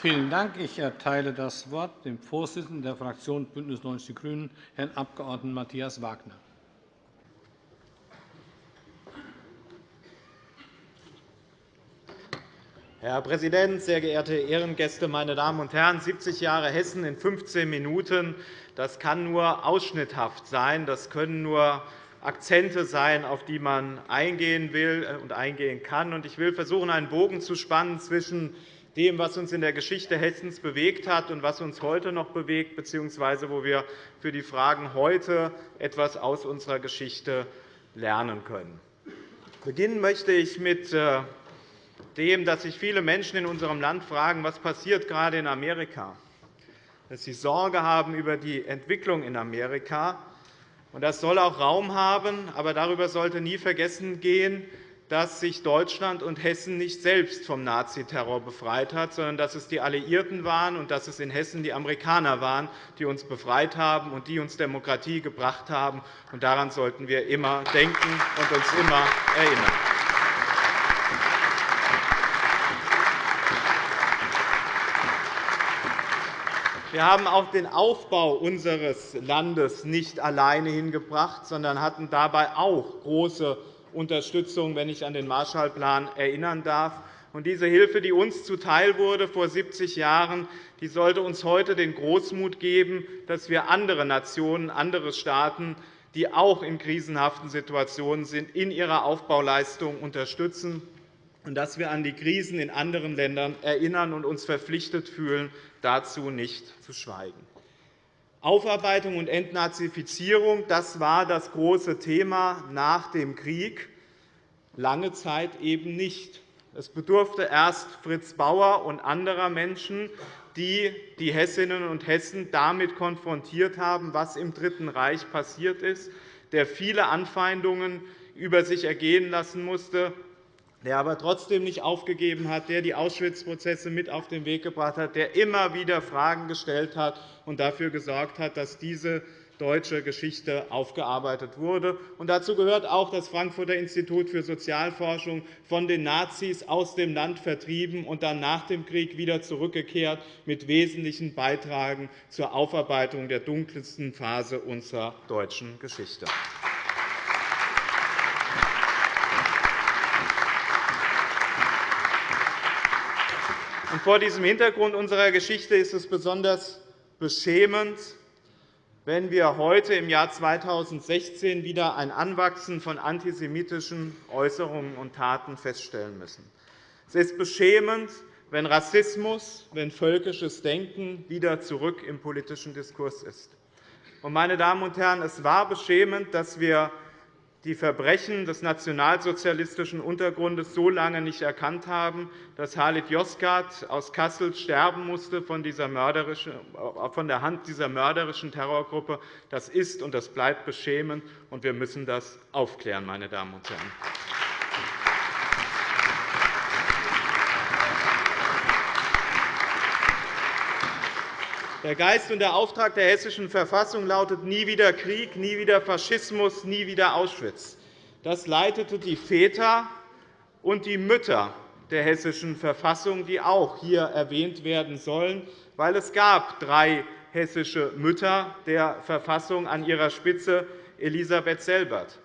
Vielen Dank. Ich erteile das Wort dem Vorsitzenden der Fraktion BÜNDNIS 90 die GRÜNEN, Herrn Abg. Matthias Wagner. Herr Präsident, sehr geehrte Ehrengäste, meine Damen und Herren! 70 Jahre Hessen in 15 Minuten das kann nur ausschnitthaft sein. Das können nur Akzente sein, auf die man eingehen will und eingehen kann. Ich will versuchen, einen Bogen zu spannen zwischen dem, was uns in der Geschichte Hessens bewegt hat und was uns heute noch bewegt, bzw. wo wir für die Fragen heute etwas aus unserer Geschichte lernen können. Beginnen möchte ich mit äh, dem, dass sich viele Menschen in unserem Land fragen, was passiert gerade in Amerika, dass sie Sorge haben über die Entwicklung in Amerika. Das soll auch Raum haben, aber darüber sollte nie vergessen gehen, dass sich Deutschland und Hessen nicht selbst vom Naziterror befreit hat, sondern dass es die Alliierten waren und dass es in Hessen die Amerikaner waren, die uns befreit haben und die uns Demokratie gebracht haben. Daran sollten wir immer denken und uns immer erinnern. Wir haben auch den Aufbau unseres Landes nicht alleine hingebracht, sondern hatten dabei auch große Unterstützung, wenn ich an den Marshallplan erinnern darf. Diese Hilfe, die uns zuteil wurde vor 70 Jahren, die sollte uns heute den Großmut geben, dass wir andere Nationen, andere Staaten, die auch in krisenhaften Situationen sind, in ihrer Aufbauleistung unterstützen und dass wir an die Krisen in anderen Ländern erinnern und uns verpflichtet fühlen, dazu nicht zu schweigen. Aufarbeitung und Entnazifizierung das war das große Thema nach dem Krieg, lange Zeit eben nicht. Es bedurfte erst Fritz Bauer und anderer Menschen, die die Hessinnen und Hessen damit konfrontiert haben, was im Dritten Reich passiert ist, der viele Anfeindungen über sich ergehen lassen musste, der aber trotzdem nicht aufgegeben hat, der die Auschwitz-Prozesse mit auf den Weg gebracht hat, der immer wieder Fragen gestellt hat und dafür gesorgt hat, dass diese deutsche Geschichte aufgearbeitet wurde. Und dazu gehört auch das Frankfurter Institut für Sozialforschung, von den Nazis aus dem Land vertrieben und dann nach dem Krieg wieder zurückgekehrt mit wesentlichen Beitragen zur Aufarbeitung der dunkelsten Phase unserer deutschen Geschichte. Vor diesem Hintergrund unserer Geschichte ist es besonders beschämend, wenn wir heute im Jahr 2016 wieder ein Anwachsen von antisemitischen Äußerungen und Taten feststellen müssen. Es ist beschämend, wenn Rassismus, wenn völkisches Denken wieder zurück im politischen Diskurs ist. Meine Damen und Herren, es war beschämend, dass wir die Verbrechen des nationalsozialistischen Untergrundes so lange nicht erkannt haben, dass Halit Yozgat aus Kassel sterben musste von, dieser von der Hand dieser mörderischen Terrorgruppe. Das ist und das bleibt beschämend, und wir müssen das aufklären. Meine Damen und Herren. Der Geist und der Auftrag der Hessischen Verfassung lautet nie wieder Krieg, nie wieder Faschismus, nie wieder Auschwitz. Das leitete die Väter und die Mütter der Hessischen Verfassung, die auch hier erwähnt werden sollen, weil es gab drei hessische Mütter der Verfassung an ihrer Spitze Elisabeth Selbert.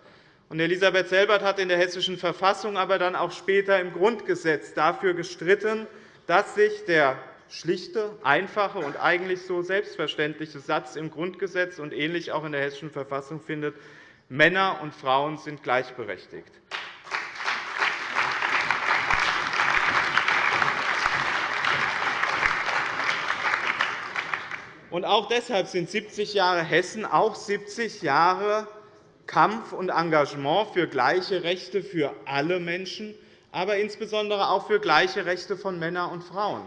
Elisabeth Selbert hat in der Hessischen Verfassung, aber dann auch später im Grundgesetz dafür gestritten, dass sich der schlichte, einfache und eigentlich so selbstverständliche Satz im Grundgesetz und ähnlich auch in der Hessischen Verfassung findet, Männer und Frauen sind gleichberechtigt. Und auch deshalb sind 70 Jahre Hessen auch 70 Jahre Kampf und Engagement für gleiche Rechte für alle Menschen, aber insbesondere auch für gleiche Rechte von Männern und Frauen.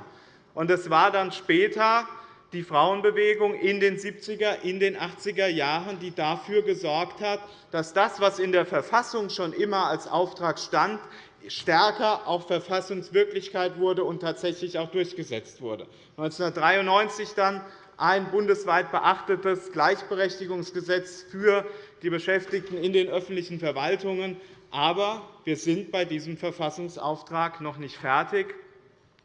Und es war dann später die Frauenbewegung in den 70er, in den 80er Jahren, die dafür gesorgt hat, dass das, was in der Verfassung schon immer als Auftrag stand, stärker auch Verfassungswirklichkeit wurde und tatsächlich auch durchgesetzt wurde. 1993 dann ein bundesweit beachtetes Gleichberechtigungsgesetz für die Beschäftigten in den öffentlichen Verwaltungen. Aber wir sind bei diesem Verfassungsauftrag noch nicht fertig.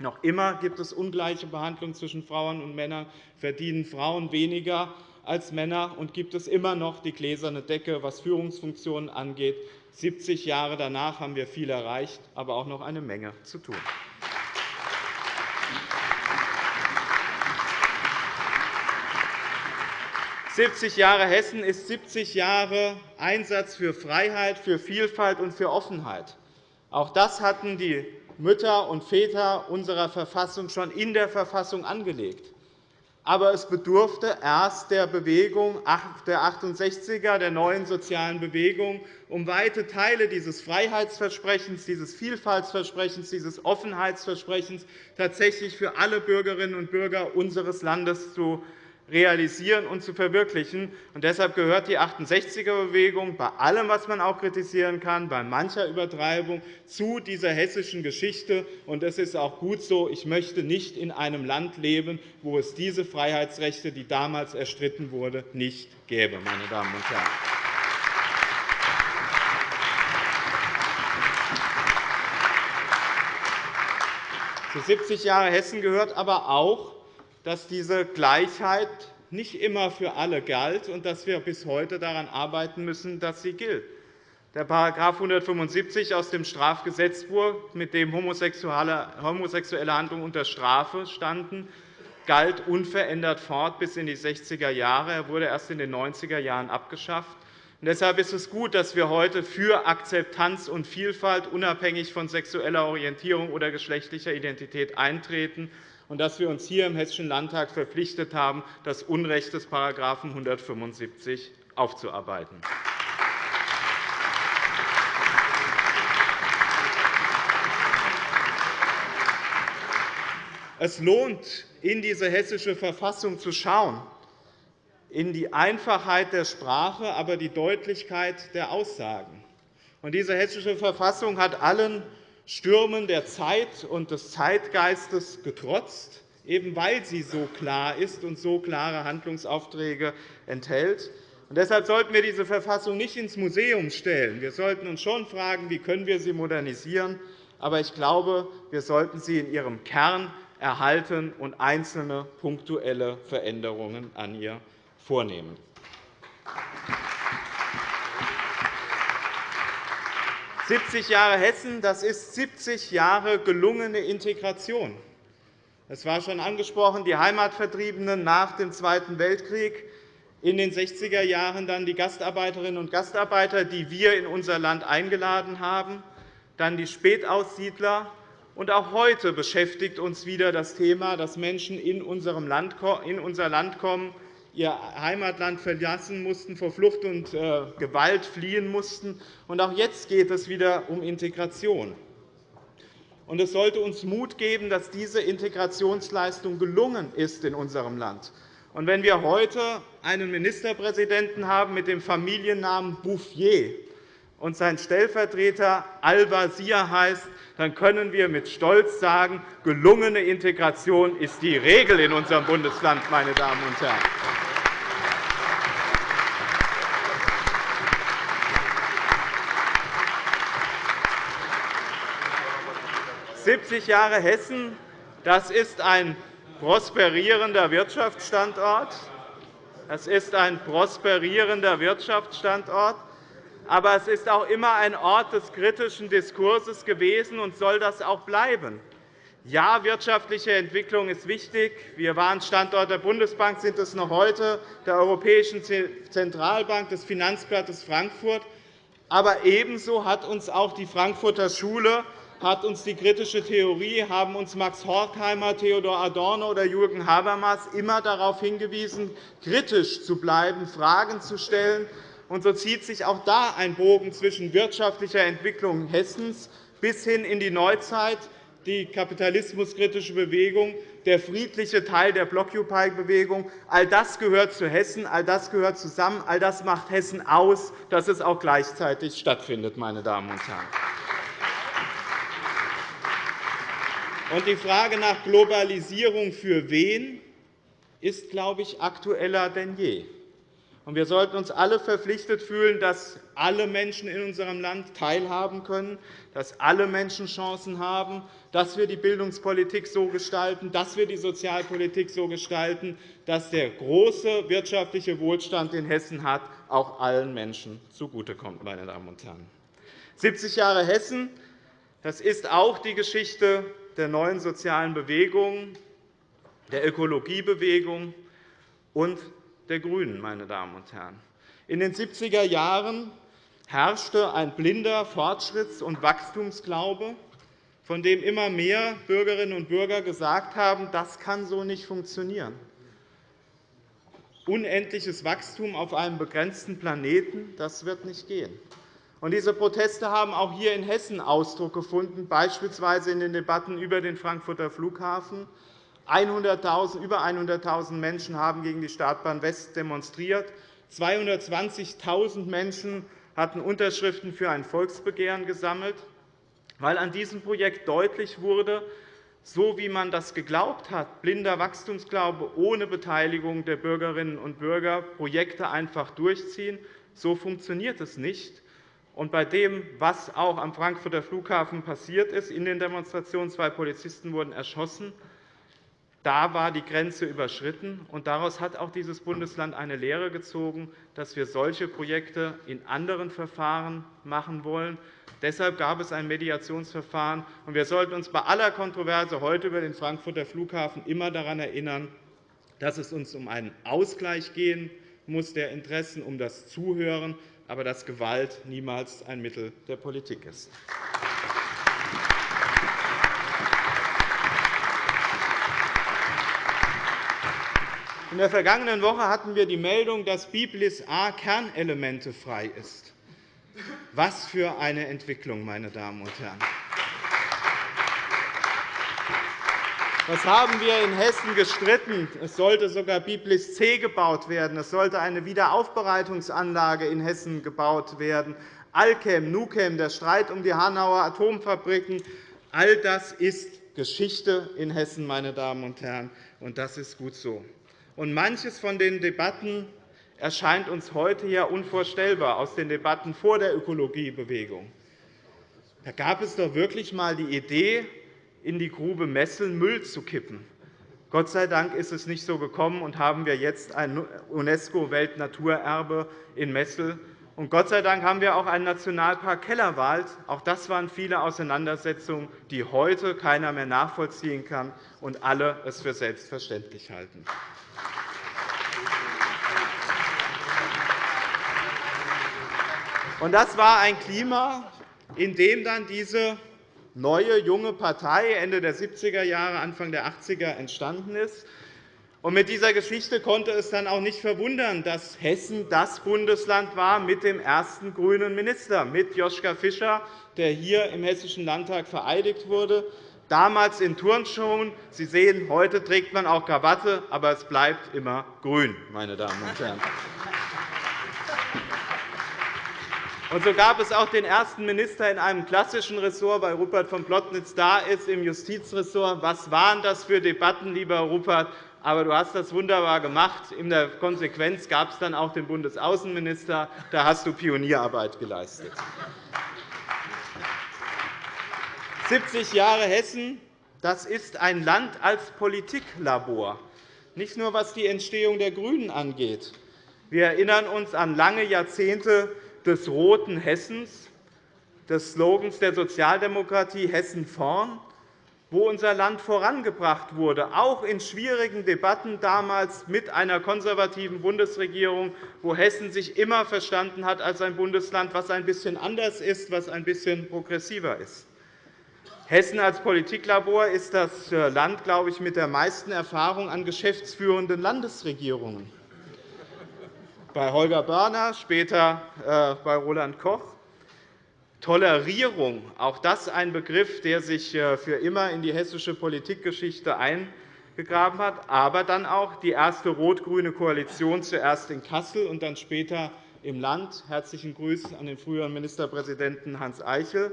Noch immer gibt es ungleiche Behandlung zwischen Frauen und Männern, verdienen Frauen weniger als Männer, und gibt es immer noch die gläserne Decke, was Führungsfunktionen angeht. 70 Jahre danach haben wir viel erreicht, aber auch noch eine Menge zu tun. 70 Jahre Hessen ist 70 Jahre Einsatz für Freiheit, für Vielfalt und für Offenheit. Auch das hatten die Mütter und Väter unserer Verfassung schon in der Verfassung angelegt. Aber es bedurfte erst der Bewegung der 68er, der neuen sozialen Bewegung, um weite Teile dieses Freiheitsversprechens, dieses Vielfaltsversprechens, dieses Offenheitsversprechens tatsächlich für alle Bürgerinnen und Bürger unseres Landes zu realisieren und zu verwirklichen. Und deshalb gehört die 68er-Bewegung bei allem, was man auch kritisieren kann, bei mancher Übertreibung zu dieser hessischen Geschichte. Und es ist auch gut so. Ich möchte nicht in einem Land leben, wo es diese Freiheitsrechte, die damals erstritten wurden, nicht gäbe. Meine Damen und Herren. Zu 70 Jahre Hessen gehört aber auch, dass diese Gleichheit nicht immer für alle galt und dass wir bis heute daran arbeiten müssen, dass sie gilt. Der § 175 aus dem Strafgesetzbuch, mit dem homosexuelle Handlungen unter Strafe standen, galt unverändert fort bis in die 60er Jahre. Er wurde erst in den 90er Jahren abgeschafft. Deshalb ist es gut, dass wir heute für Akzeptanz und Vielfalt unabhängig von sexueller Orientierung oder geschlechtlicher Identität eintreten und dass wir uns hier im Hessischen Landtag verpflichtet haben, das Unrecht des § 175 aufzuarbeiten. Es lohnt, in diese hessische Verfassung zu schauen, in die Einfachheit der Sprache, aber die Deutlichkeit der Aussagen. Diese hessische Verfassung hat allen Stürmen der Zeit und des Zeitgeistes getrotzt, eben weil sie so klar ist und so klare Handlungsaufträge enthält. deshalb sollten wir diese Verfassung nicht ins Museum stellen. Wir sollten uns schon fragen, wie können wir sie modernisieren. Aber ich glaube, wir sollten sie in ihrem Kern erhalten und einzelne punktuelle Veränderungen an ihr vornehmen. 70 Jahre Hessen, das ist 70 Jahre gelungene Integration. Es war schon angesprochen, die Heimatvertriebenen nach dem Zweiten Weltkrieg, in den 60er Jahren dann die Gastarbeiterinnen und Gastarbeiter, die wir in unser Land eingeladen haben, dann die Spätaussiedler. Und auch heute beschäftigt uns wieder das Thema, dass Menschen in unser Land kommen, ihr Heimatland verlassen mussten, vor Flucht und äh, Gewalt fliehen mussten. Und auch jetzt geht es wieder um Integration. Und es sollte uns Mut geben, dass diese Integrationsleistung gelungen ist in unserem Land. Und wenn wir heute einen Ministerpräsidenten haben mit dem Familiennamen Bouffier und sein Stellvertreter Al-Wazir heißt, dann können wir mit Stolz sagen, gelungene Integration ist die Regel in unserem Bundesland, meine Damen und Herren. 70 Jahre Hessen das ist ein prosperierender Wirtschaftsstandort. Das ist ein prosperierender Wirtschaftsstandort. Aber es ist auch immer ein Ort des kritischen Diskurses gewesen und soll das auch bleiben. Ja, wirtschaftliche Entwicklung ist wichtig. Wir waren Standort der Bundesbank, sind es noch heute, der Europäischen Zentralbank, des Finanzblattes Frankfurt. Aber ebenso hat uns auch die Frankfurter Schule hat uns die kritische Theorie, haben uns Max Horkheimer, Theodor Adorno oder Jürgen Habermas immer darauf hingewiesen, kritisch zu bleiben, Fragen zu stellen. Und so zieht sich auch da ein Bogen zwischen wirtschaftlicher Entwicklung Hessens bis hin in die Neuzeit, die kapitalismuskritische Bewegung, der friedliche Teil der Blockupy-Bewegung. All das gehört zu Hessen, all das gehört zusammen, all das macht Hessen aus, dass es auch gleichzeitig stattfindet. Meine Damen und Herren. Und die Frage nach Globalisierung für wen ist, glaube ich, aktueller denn je. Wir sollten uns alle verpflichtet fühlen, dass alle Menschen in unserem Land teilhaben können, dass alle Menschen Chancen haben, dass wir die Bildungspolitik so gestalten, dass wir die Sozialpolitik so gestalten, dass der große wirtschaftliche Wohlstand, den Hessen hat, auch allen Menschen zugutekommt. Meine Damen und Herren. 70 Jahre Hessen das ist auch die Geschichte der neuen sozialen Bewegung, der Ökologiebewegung und der GRÜNEN. Meine Damen und Herren. In den 70er Jahren herrschte ein blinder Fortschritts- und Wachstumsglaube, von dem immer mehr Bürgerinnen und Bürger gesagt haben, das kann so nicht funktionieren. Unendliches Wachstum auf einem begrenzten Planeten, das wird nicht gehen. Diese Proteste haben auch hier in Hessen Ausdruck gefunden, beispielsweise in den Debatten über den Frankfurter Flughafen. 100 über 100.000 Menschen haben gegen die Startbahn West demonstriert. 220.000 Menschen hatten Unterschriften für ein Volksbegehren gesammelt, weil an diesem Projekt deutlich wurde, so wie man das geglaubt hat, blinder Wachstumsglaube ohne Beteiligung der Bürgerinnen und Bürger, Projekte einfach durchziehen, so funktioniert es nicht. Und bei dem, was auch am Frankfurter Flughafen passiert ist, in den Demonstrationen, zwei Polizisten wurden erschossen, da war die Grenze überschritten. Und daraus hat auch dieses Bundesland eine Lehre gezogen, dass wir solche Projekte in anderen Verfahren machen wollen. Deshalb gab es ein Mediationsverfahren. Und wir sollten uns bei aller Kontroverse heute über den Frankfurter Flughafen immer daran erinnern, dass es uns um einen Ausgleich gehen muss der Interessen, um das Zuhören, aber dass Gewalt niemals ein Mittel der Politik ist. In der vergangenen Woche hatten wir die Meldung, dass Biblis A kernelementefrei ist. Was für eine Entwicklung, meine Damen und Herren! Was haben wir in Hessen gestritten? Es sollte sogar Biblis C gebaut werden. Es sollte eine Wiederaufbereitungsanlage in Hessen gebaut werden. Alchem, Nuchem, der Streit um die Hanauer Atomfabriken, all das ist Geschichte in Hessen, meine Damen und Herren, und das ist gut so. Und manches von den Debatten erscheint uns heute ja unvorstellbar aus den Debatten vor der Ökologiebewegung. Da gab es doch wirklich einmal die Idee, in die Grube Messel Müll zu kippen. Gott sei Dank ist es nicht so gekommen, und haben wir jetzt ein UNESCO-Weltnaturerbe in Messel. Und Gott sei Dank haben wir auch einen Nationalpark Kellerwald. Auch das waren viele Auseinandersetzungen, die heute keiner mehr nachvollziehen kann und alle es für selbstverständlich halten. Und das war ein Klima, in dem dann diese neue, junge Partei Ende der 70er Jahre, Anfang der 80er entstanden ist. Und mit dieser Geschichte konnte es dann auch nicht verwundern, dass Hessen das Bundesland war mit dem ersten grünen Minister, mit Joschka Fischer, der hier im Hessischen Landtag vereidigt wurde, damals in Turnschuhen. Sie sehen, heute trägt man auch Krawatte, aber es bleibt immer grün, meine Damen und Herren. Und so gab es auch den ersten Minister in einem klassischen Ressort, weil Rupert von Plotnitz da ist, im Justizressort. Was waren das für Debatten, lieber Rupert? Aber du hast das wunderbar gemacht. In der Konsequenz gab es dann auch den Bundesaußenminister. Da hast du Pionierarbeit geleistet. 70 Jahre Hessen das ist ein Land als Politiklabor, nicht nur was die Entstehung der GRÜNEN angeht. Wir erinnern uns an lange Jahrzehnte des roten Hessens, des Slogans der Sozialdemokratie Hessen vorn, wo unser Land vorangebracht wurde, auch in schwierigen Debatten damals mit einer konservativen Bundesregierung, wo Hessen sich immer verstanden hat als ein Bundesland, das ein bisschen anders ist, was ein bisschen progressiver ist. Hessen als Politiklabor ist das Land, glaube ich, mit der meisten Erfahrung an geschäftsführenden Landesregierungen bei Holger Börner, später äh, bei Roland Koch. Tolerierung, auch das ein Begriff, der sich äh, für immer in die hessische Politikgeschichte eingegraben hat, aber dann auch die erste rot-grüne Koalition, zuerst in Kassel und dann später im Land. Herzlichen Grüßen an den früheren Ministerpräsidenten Hans Eichel.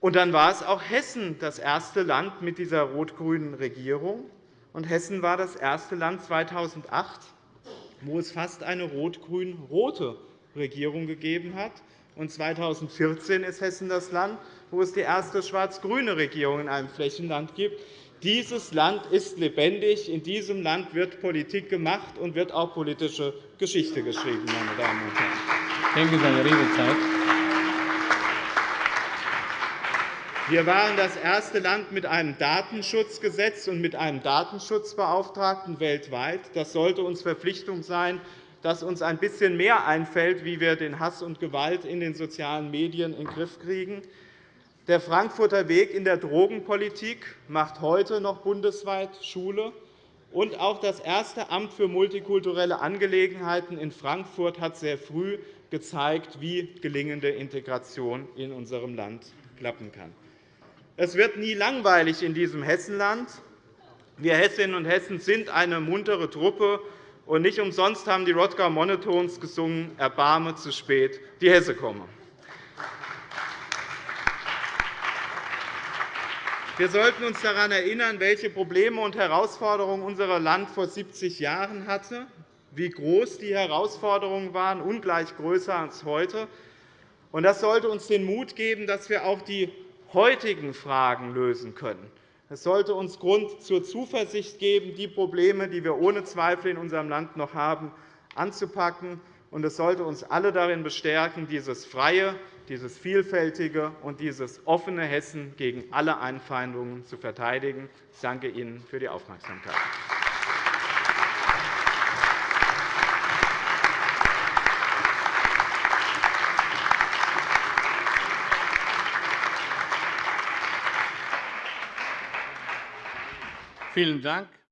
Und dann war es auch Hessen das erste Land mit dieser rot-grünen Regierung. Und Hessen war das erste Land 2008, wo es fast eine rot-grün-rote Regierung gegeben hat. Und 2014 ist Hessen das Land, wo es die erste schwarz-grüne Regierung in einem Flächenland gibt. Dieses Land ist lebendig. In diesem Land wird Politik gemacht und wird auch politische Geschichte geschrieben. Meine Damen und Herren. Denke Sie an die Redezeit. Wir waren das erste Land mit einem Datenschutzgesetz und mit einem Datenschutzbeauftragten weltweit. Das sollte uns Verpflichtung sein, dass uns ein bisschen mehr einfällt, wie wir den Hass und Gewalt in den sozialen Medien in den Griff kriegen. Der Frankfurter Weg in der Drogenpolitik macht heute noch bundesweit Schule. Und auch das erste Amt für multikulturelle Angelegenheiten in Frankfurt hat sehr früh gezeigt, wie gelingende Integration in unserem Land klappen kann. Es wird nie langweilig in diesem Hessenland. Wir Hessinnen und Hessen sind eine muntere Truppe. Und nicht umsonst haben die Rodger Monotones gesungen, Erbarme zu spät, die Hesse komme. Wir sollten uns daran erinnern, welche Probleme und Herausforderungen unser Land vor 70 Jahren hatte, wie groß die Herausforderungen waren, ungleich größer als heute. Das sollte uns den Mut geben, dass wir auch die heutigen Fragen lösen können. Es sollte uns Grund zur Zuversicht geben, die Probleme, die wir ohne Zweifel in unserem Land noch haben, anzupacken. Und es sollte uns alle darin bestärken, dieses freie, dieses vielfältige und dieses offene Hessen gegen alle Einfeindungen zu verteidigen. Ich danke Ihnen für die Aufmerksamkeit. Vielen Dank.